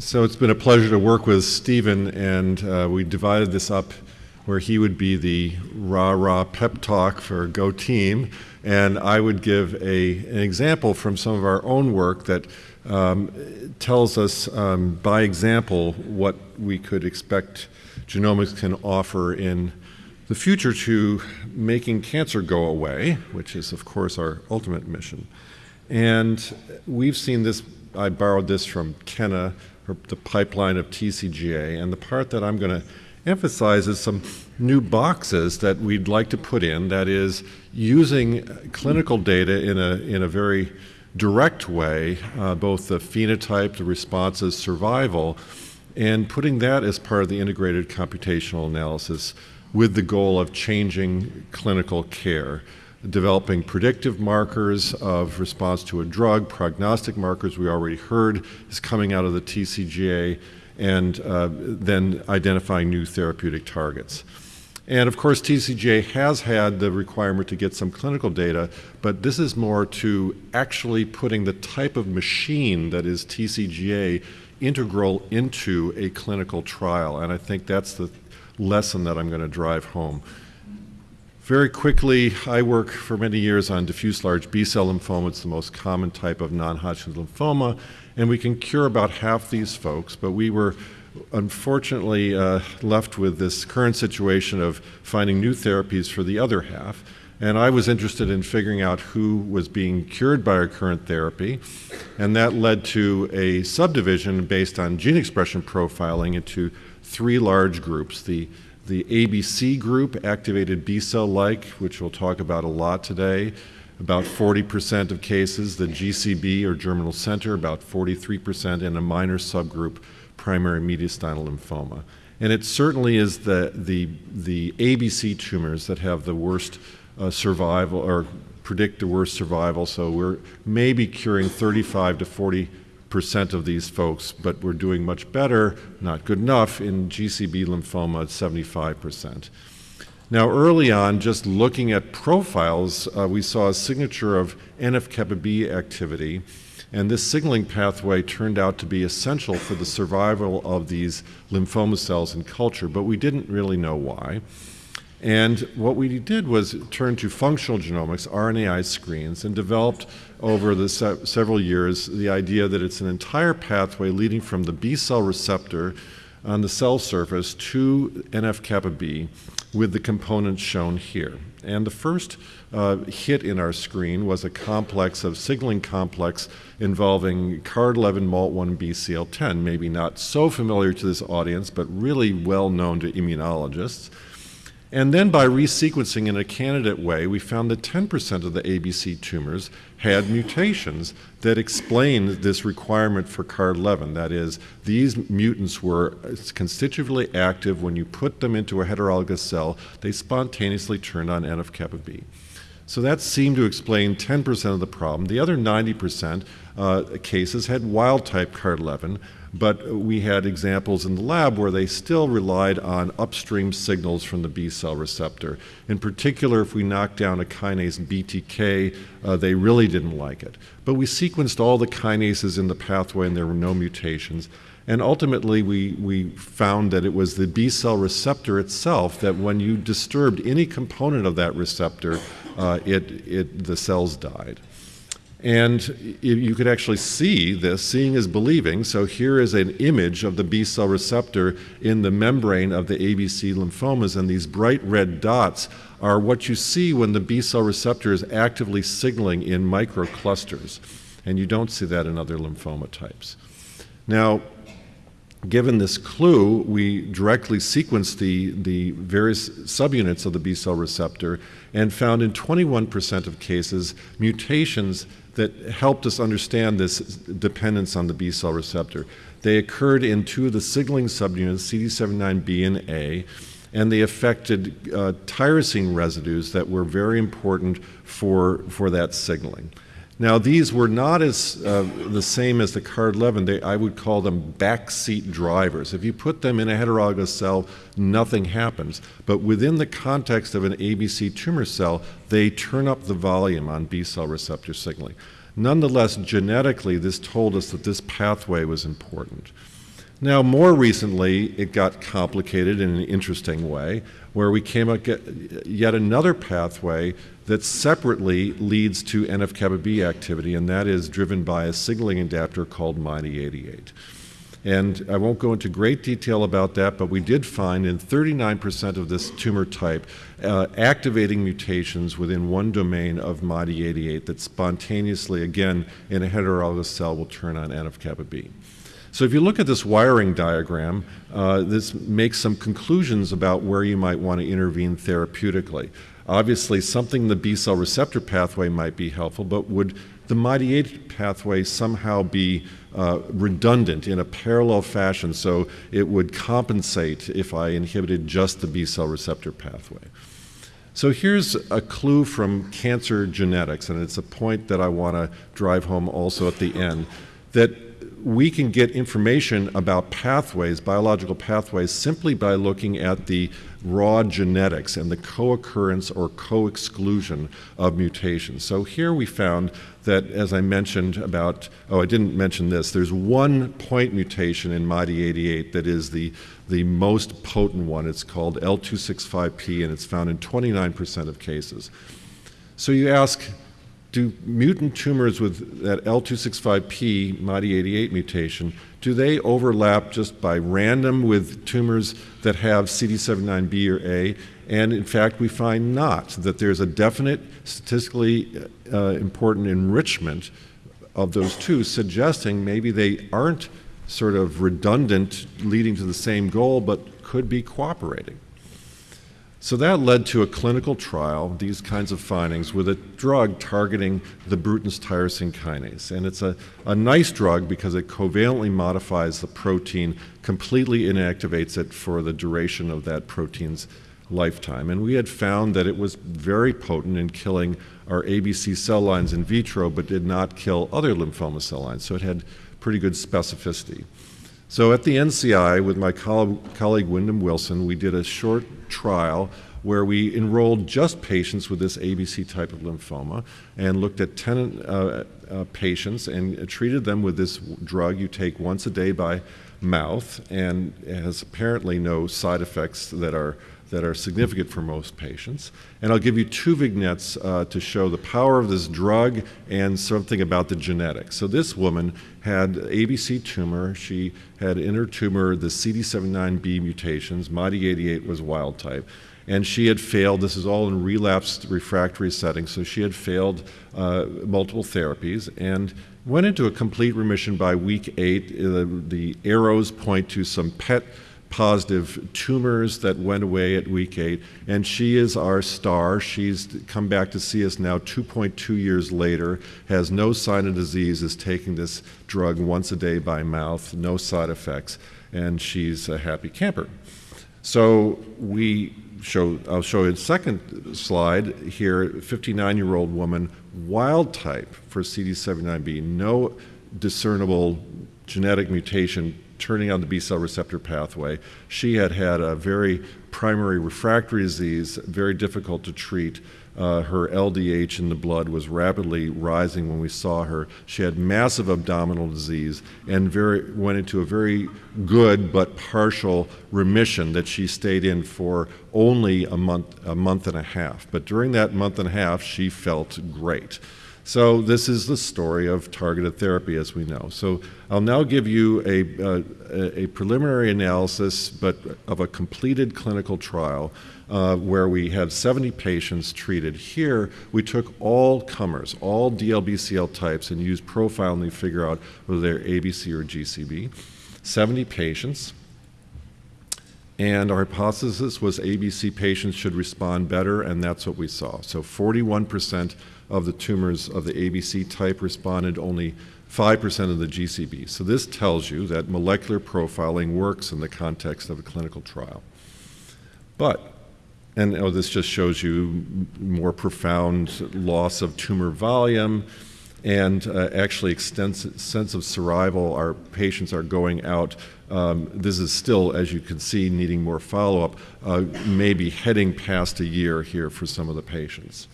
So it's been a pleasure to work with Stephen, and uh, we divided this up where he would be the rah rah pep talk for Go Team, and I would give a, an example from some of our own work that um, tells us um, by example what we could expect genomics can offer in the future to making cancer go away, which is, of course, our ultimate mission. And we've seen this, I borrowed this from Kenna, the pipeline of TCGA, and the part that I'm going to emphasize is some new boxes that we'd like to put in, that is, using clinical data in a, in a very direct way, uh, both the phenotype, the responses, survival, and putting that as part of the integrated computational analysis with the goal of changing clinical care, developing predictive markers of response to a drug, prognostic markers we already heard is coming out of the TCGA, and uh, then identifying new therapeutic targets. And of course, TCGA has had the requirement to get some clinical data, but this is more to actually putting the type of machine that is TCGA integral into a clinical trial. And I think that's the lesson that I'm going to drive home. Very quickly, I work for many years on diffuse large B-cell lymphoma. It's the most common type of non-Hodgkin's lymphoma, and we can cure about half these folks, but we were unfortunately uh, left with this current situation of finding new therapies for the other half. And I was interested in figuring out who was being cured by our current therapy. And that led to a subdivision based on gene expression profiling into three large groups the, the ABC group, activated B cell like, which we'll talk about a lot today, about 40% of cases, the GCB or germinal center, about 43%, and a minor subgroup primary mediastinal lymphoma. And it certainly is the, the, the ABC tumors that have the worst uh, survival or predict the worst survival. So we're maybe curing 35 to 40 percent of these folks, but we're doing much better, not good enough, in GCB lymphoma at 75 percent. Now, early on, just looking at profiles, uh, we saw a signature of NF-kappa B activity and this signaling pathway turned out to be essential for the survival of these lymphoma cells in culture, but we didn't really know why. And what we did was turn to functional genomics, RNAi screens, and developed over the se several years the idea that it's an entire pathway leading from the B cell receptor on the cell surface to NF-kappa B with the components shown here. And the first uh, hit in our screen was a complex of signaling complex involving CARD11 MALT1 BCL10, maybe not so familiar to this audience, but really well known to immunologists. And then by resequencing in a candidate way, we found that 10% of the ABC tumors had mutations that explained this requirement for CARD11. That is, these mutants were constitutively active. When you put them into a heterologous cell, they spontaneously turned on NF-kappa B. So that seemed to explain 10% of the problem. The other 90% uh, cases had wild type CARD11, but we had examples in the lab where they still relied on upstream signals from the B cell receptor. In particular, if we knocked down a kinase BTK, uh, they really didn't like it. But we sequenced all the kinases in the pathway and there were no mutations. And ultimately, we, we found that it was the B cell receptor itself that when you disturbed any component of that receptor, uh, it, it, the cells died. And you could actually see this. Seeing is believing. So here is an image of the B cell receptor in the membrane of the ABC lymphomas, and these bright red dots are what you see when the B cell receptor is actively signaling in microclusters. And you don't see that in other lymphoma types. Now, given this clue, we directly sequenced the, the various subunits of the B cell receptor and found in 21% of cases mutations that helped us understand this dependence on the B cell receptor. They occurred in two of the signaling subunits, CD79B and A, and they affected uh, tyrosine residues that were very important for, for that signaling. Now, these were not as uh, the same as the CARD11. They, I would call them backseat drivers. If you put them in a heterologous cell, nothing happens. But within the context of an ABC tumor cell, they turn up the volume on B cell receptor signaling. Nonetheless, genetically, this told us that this pathway was important. Now, more recently, it got complicated in an interesting way, where we came up with yet another pathway that separately leads to NF-kappa B activity, and that is driven by a signaling adapter called MYD88. And I won't go into great detail about that, but we did find in 39% of this tumor type uh, activating mutations within one domain of MYD88 that spontaneously, again, in a heterologous cell will turn on NF-kappa B. So if you look at this wiring diagram, uh, this makes some conclusions about where you might want to intervene therapeutically. Obviously, something in the B cell receptor pathway might be helpful, but would the MYD88 pathway somehow be uh, redundant in a parallel fashion so it would compensate if I inhibited just the B cell receptor pathway? So here's a clue from cancer genetics, and it's a point that I want to drive home also at the end, that we can get information about pathways, biological pathways, simply by looking at the raw genetics and the co-occurrence or co-exclusion of mutations. So here we found that, as I mentioned about, oh, I didn't mention this, there's one point mutation in MYD88 that is the, the most potent one. It's called L265P, and it's found in 29% of cases. So you ask, do mutant tumors with that L265P MYD88 mutation, do they overlap just by random with tumors that have CD79B or A? And in fact, we find not, that there's a definite statistically uh, important enrichment of those two, suggesting maybe they aren't sort of redundant, leading to the same goal, but could be cooperating. So that led to a clinical trial, these kinds of findings, with a drug targeting the Bruton's tyrosine kinase. And it's a, a nice drug because it covalently modifies the protein, completely inactivates it for the duration of that protein's lifetime. And we had found that it was very potent in killing our ABC cell lines in vitro, but did not kill other lymphoma cell lines. So it had pretty good specificity. So at the NCI, with my colleague Wyndham Wilson, we did a short trial where we enrolled just patients with this ABC type of lymphoma and looked at 10 uh, uh, patients and treated them with this drug you take once a day by mouth and has apparently no side effects that are that are significant for most patients. And I'll give you two vignettes uh, to show the power of this drug and something about the genetics. So this woman had ABC tumor. She had in her tumor the CD79B mutations. MYD88 was wild type. And she had failed, this is all in relapsed refractory setting, so she had failed uh, multiple therapies and went into a complete remission by week eight. Uh, the arrows point to some PET positive tumors that went away at week eight. And she is our star. She's come back to see us now 2.2 years later, has no sign of disease, is taking this drug once a day by mouth, no side effects, and she's a happy camper. So we show, I'll show you the second slide here, 59 year old woman, wild type for CD79B, no discernible genetic mutation turning on the B cell receptor pathway. She had had a very primary refractory disease, very difficult to treat. Uh, her LDH in the blood was rapidly rising when we saw her. She had massive abdominal disease and very, went into a very good but partial remission that she stayed in for only a month, a month and a half. But during that month and a half, she felt great. So this is the story of targeted therapy, as we know. So I'll now give you a, uh, a preliminary analysis, but of a completed clinical trial uh, where we had 70 patients treated. Here, we took all comers, all DLBCL types, and used profiling to figure out whether they're ABC or GCB. 70 patients. And our hypothesis was ABC patients should respond better, and that's what we saw. So 41% of the tumors of the ABC type responded, only 5% of the GCB. So this tells you that molecular profiling works in the context of a clinical trial. But, and oh, this just shows you more profound loss of tumor volume and uh, actually extensive sense of survival. Our patients are going out. Um, this is still, as you can see, needing more follow-up, uh, maybe heading past a year here for some of the patients.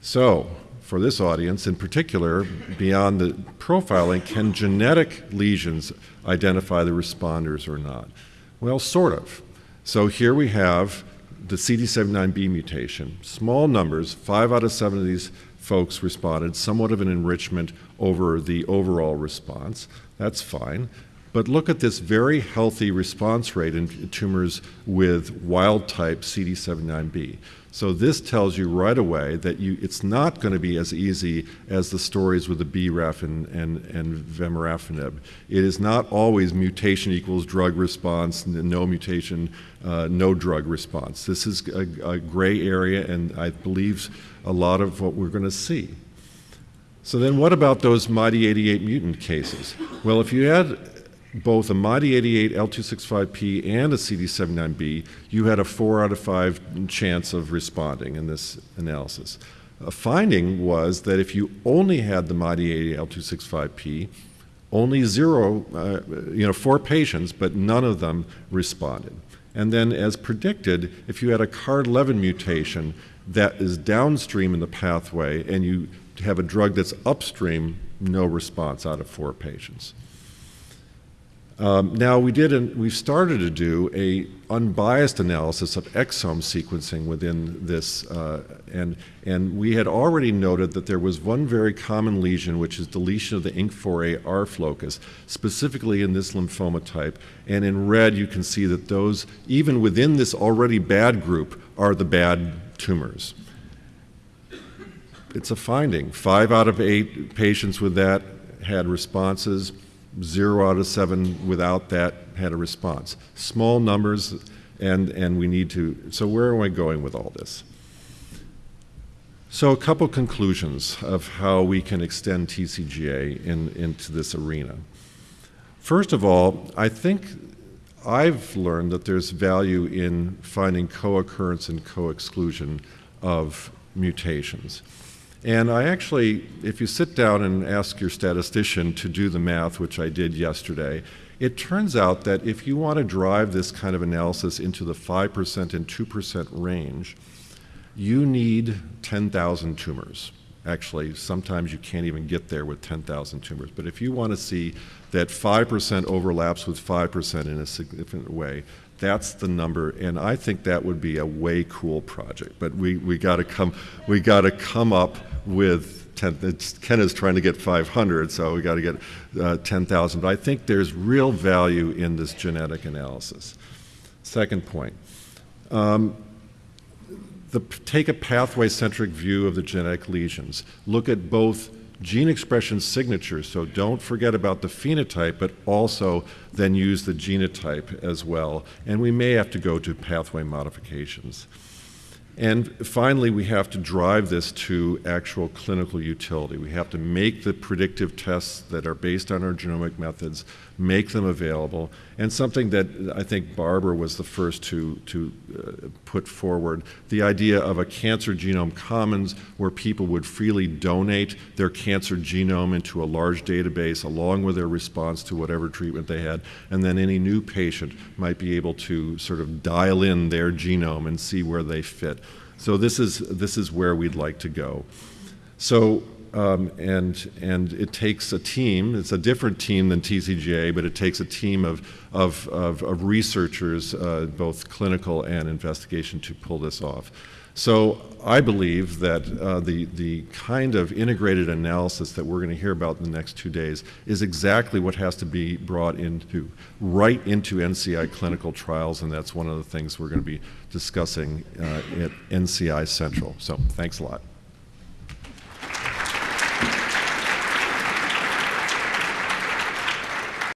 So, for this audience in particular, beyond the profiling, can genetic lesions identify the responders or not? Well, sort of. So here we have the CD79B mutation. Small numbers, five out of seven of these folks responded, somewhat of an enrichment over the overall response. That's fine. But look at this very healthy response rate in tumors with wild type CD79B. So this tells you right away that you, it's not going to be as easy as the stories with the BRAF and, and, and vemurafenib. It is not always mutation equals drug response, no mutation, uh, no drug response. This is a, a gray area, and I believe a lot of what we're going to see. So then what about those MYD88 mutant cases? Well, if you had both a MYD88 L265P and a CD79B, you had a four out of five chance of responding in this analysis. A finding was that if you only had the MYD88 L265P, only zero, uh, you know, four patients, but none of them responded. And then, as predicted, if you had a CARD11 mutation that is downstream in the pathway and you have a drug that's upstream, no response out of four patients. Um, now we did, an, we've started to do a unbiased analysis of exome sequencing within this, uh, and and we had already noted that there was one very common lesion, which is deletion of the INK4A-ARF locus, specifically in this lymphoma type. And in red, you can see that those, even within this already bad group, are the bad tumors. It's a finding. Five out of eight patients with that had responses zero out of seven without that had a response. Small numbers, and, and we need to, so where am I going with all this? So a couple conclusions of how we can extend TCGA in, into this arena. First of all, I think I've learned that there's value in finding co-occurrence and co-exclusion of mutations. And I actually, if you sit down and ask your statistician to do the math, which I did yesterday, it turns out that if you want to drive this kind of analysis into the 5% and 2% range, you need 10,000 tumors. Actually, sometimes you can't even get there with 10,000 tumors. But if you want to see that 5% overlaps with 5% in a significant way, that's the number, and I think that would be a way cool project. But we, we got to come we got to come up with 10. Ken is trying to get 500, so we got to get uh, 10,000. But I think there's real value in this genetic analysis. Second point. Um, the, take a pathway-centric view of the genetic lesions. Look at both gene expression signatures, so don't forget about the phenotype, but also then use the genotype as well. And we may have to go to pathway modifications. And finally, we have to drive this to actual clinical utility. We have to make the predictive tests that are based on our genomic methods, make them available, and something that I think Barbara was the first to, to uh, put forward, the idea of a cancer genome commons where people would freely donate their cancer genome into a large database along with their response to whatever treatment they had, and then any new patient might be able to sort of dial in their genome and see where they fit. So this is, this is where we'd like to go. So, um, and, and it takes a team, it's a different team than TCGA, but it takes a team of, of, of, of researchers, uh, both clinical and investigation, to pull this off. So I believe that uh, the, the kind of integrated analysis that we're going to hear about in the next two days is exactly what has to be brought into, right into NCI clinical trials, and that's one of the things we're going to be discussing uh, at NCI Central. So thanks a lot.